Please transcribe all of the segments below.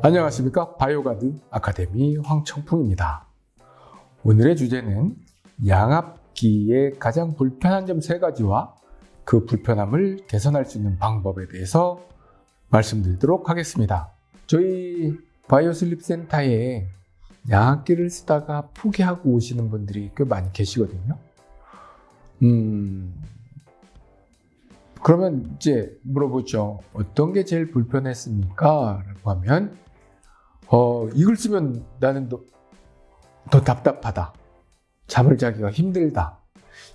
안녕하십니까 바이오가드 아카데미 황청풍입니다 오늘의 주제는 양압기의 가장 불편한 점 세 가지와 그 불편함을 개선할 수 있는 방법에 대해서 말씀드리도록 하겠습니다 저희 바이오슬립 센터에 양압기를 쓰다가 포기하고 오시는 분들이 꽤 많이 계시거든요 음, 그러면 이제 물어보죠. 어떤 게 제일 불편했습니까? 라고 하면, 어, 이걸 쓰면 나는 더, 더 답답하다. 잠을 자기가 힘들다.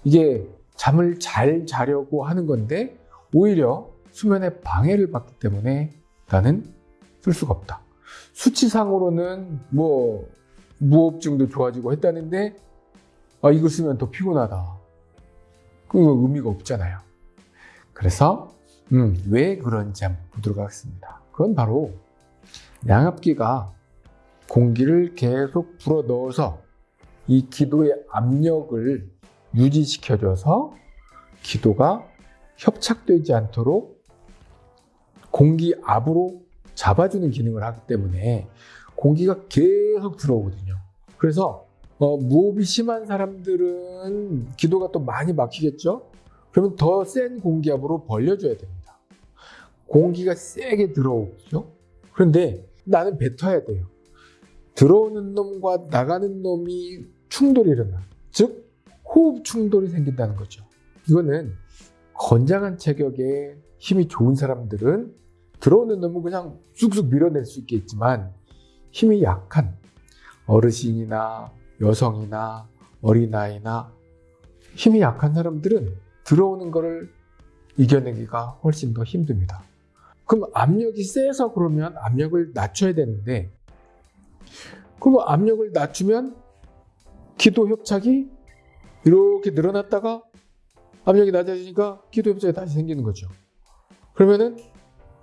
이게 잠을 잘 자려고 하는 건데, 오히려 수면에 방해를 받기 때문에 나는 쓸 수가 없다. 수치상으로는 뭐, 무호흡증도 좋아지고 했다는데, 아, 이걸 쓰면 더 피곤하다. 그거 의미가 없잖아요. 그래서 음, 왜 그런지 한번 보도록 하겠습니다. 그건 바로 양압기가 공기를 계속 불어 넣어서 이 기도의 압력을 유지시켜줘서 기도가 협착되지 않도록 공기 압으로 잡아주는 기능을 하기 때문에 공기가 계속 들어오거든요. 그래서 어, 무호흡이 심한 사람들은 기도가 또 많이 막히겠죠? 그러면 더 센 공기압으로 벌려줘야 됩니다. 공기가 세게 들어오죠. 그런데 나는 뱉어야 돼요. 들어오는 놈과 나가는 놈이 충돌이 일어나. 즉, 호흡 충돌이 생긴다는 거죠. 이거는 건장한 체격에 힘이 좋은 사람들은 들어오는 놈은 그냥 쑥쑥 밀어낼 수 있겠지만 힘이 약한 어르신이나 여성이나 어린아이나 힘이 약한 사람들은 들어오는 것을 이겨내기가 훨씬 더 힘듭니다. 그럼 압력이 세서 그러면 압력을 낮춰야 되는데 그럼 압력을 낮추면 기도 협착이 이렇게 늘어났다가 압력이 낮아지니까 기도 협착이 다시 생기는 거죠. 그러면은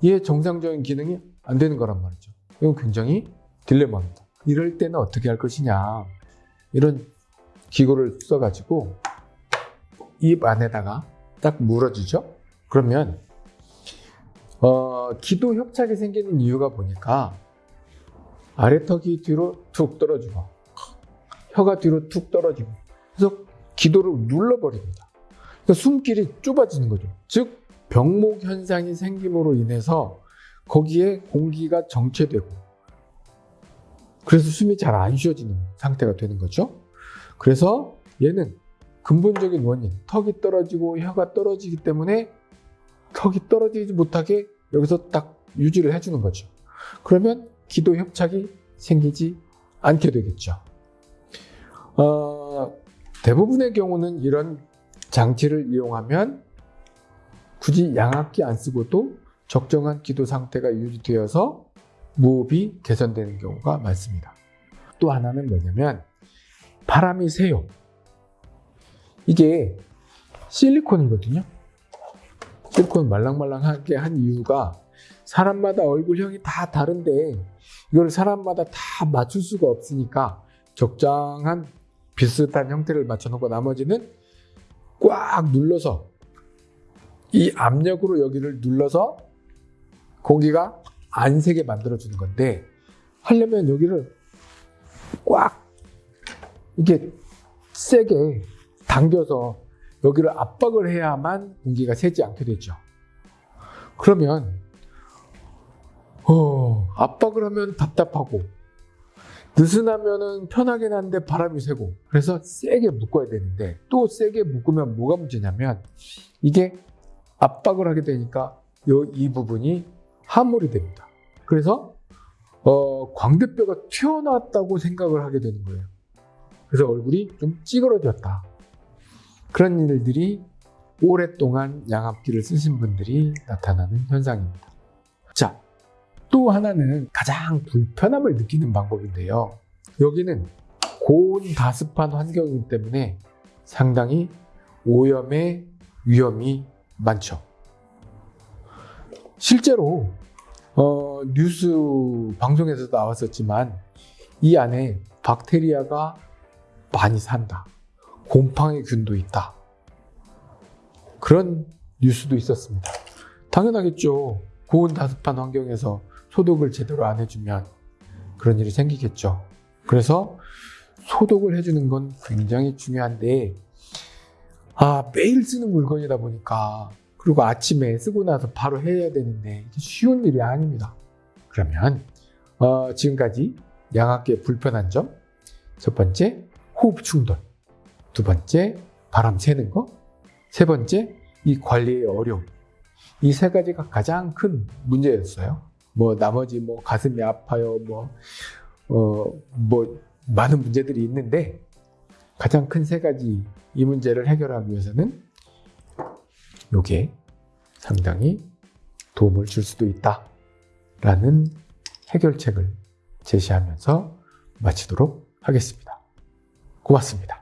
이게 정상적인 기능이 안 되는 거란 말이죠. 이건 굉장히 딜레마입니다. 이럴 때는 어떻게 할 것이냐 이런 기구를 써가지고 입 안에다가 딱 물어주죠. 그러면 어, 기도 협착이 생기는 이유가 보니까 아래턱이 뒤로 툭 떨어지고 혀가 뒤로 툭 떨어지고 그래서 기도를 눌러버립니다. 그러니까 숨길이 좁아지는 거죠. 즉 병목 현상이 생김으로 인해서 거기에 공기가 정체되고 그래서 숨이 잘 안 쉬어지는 상태가 되는 거죠. 그래서 얘는 근본적인 원인, 턱이 떨어지고 혀가 떨어지기 때문에 턱이 떨어지지 못하게 여기서 딱 유지를 해주는 거죠. 그러면 기도 협착이 생기지 않게 되겠죠. 어, 대부분의 경우는 이런 장치를 이용하면 굳이 양압기 안 쓰고도 적정한 기도 상태가 유지되어서 무호흡이 개선되는 경우가 많습니다. 또 하나는 뭐냐면 바람이 새요. 이게 실리콘이거든요. 실리콘 말랑말랑하게 한 이유가 사람마다 얼굴형이 다 다른데 이걸 사람마다 다 맞출 수가 없으니까 적당한 비슷한 형태를 맞춰놓고 나머지는 꽉 눌러서 이 압력으로 여기를 눌러서 공기가 안 새게 만들어주는 건데 하려면 여기를 꽉 이게 세게 당겨서 여기를 압박을 해야만 공기가 새지 않게 되죠. 그러면 어, 압박을 하면 답답하고 느슨하면 편하긴 한데 바람이 새고 그래서 세게 묶어야 되는데 또 세게 묶으면 뭐가 문제냐면 이게 압박을 하게 되니까 이 부분이 함몰이 됩니다. 그래서 어, 광대뼈가 튀어나왔다고 생각을 하게 되는 거예요. 그래서 얼굴이 좀 찌그러졌다. 그런 일들이 오랫동안 양압기를 쓰신 분들이 나타나는 현상입니다. 자, 또 하나는 가장 불편함을 느끼는 방법인데요. 여기는 고온 다습한 환경이기 때문에 상당히 오염의 위험이 많죠. 실제로 어, 뉴스 방송에서도 나왔었지만 이 안에 박테리아가 많이 산다. 곰팡이 균도 있다. 그런 뉴스도 있었습니다. 당연하겠죠. 고온 다습한 환경에서 소독을 제대로 안 해주면 그런 일이 생기겠죠. 그래서 소독을 해주는 건 굉장히 중요한데, 아, 매일 쓰는 물건이다 보니까, 그리고 아침에 쓰고 나서 바로 해야 되는데, 쉬운 일이 아닙니다. 그러면, 어, 지금까지 양압기의 불편한 점, 첫 번째, 호흡 충돌. 두 번째, 바람 새는 거. 세 번째, 이 관리의 어려움. 이 세 가지가 가장 큰 문제였어요. 뭐, 나머지 뭐, 가슴이 아파요, 뭐, 어, 뭐, 많은 문제들이 있는데, 가장 큰 세 가지 이 문제를 해결하기 위해서는 요게 상당히 도움을 줄 수도 있다. 라는 해결책을 제시하면서 마치도록 하겠습니다. 고맙습니다.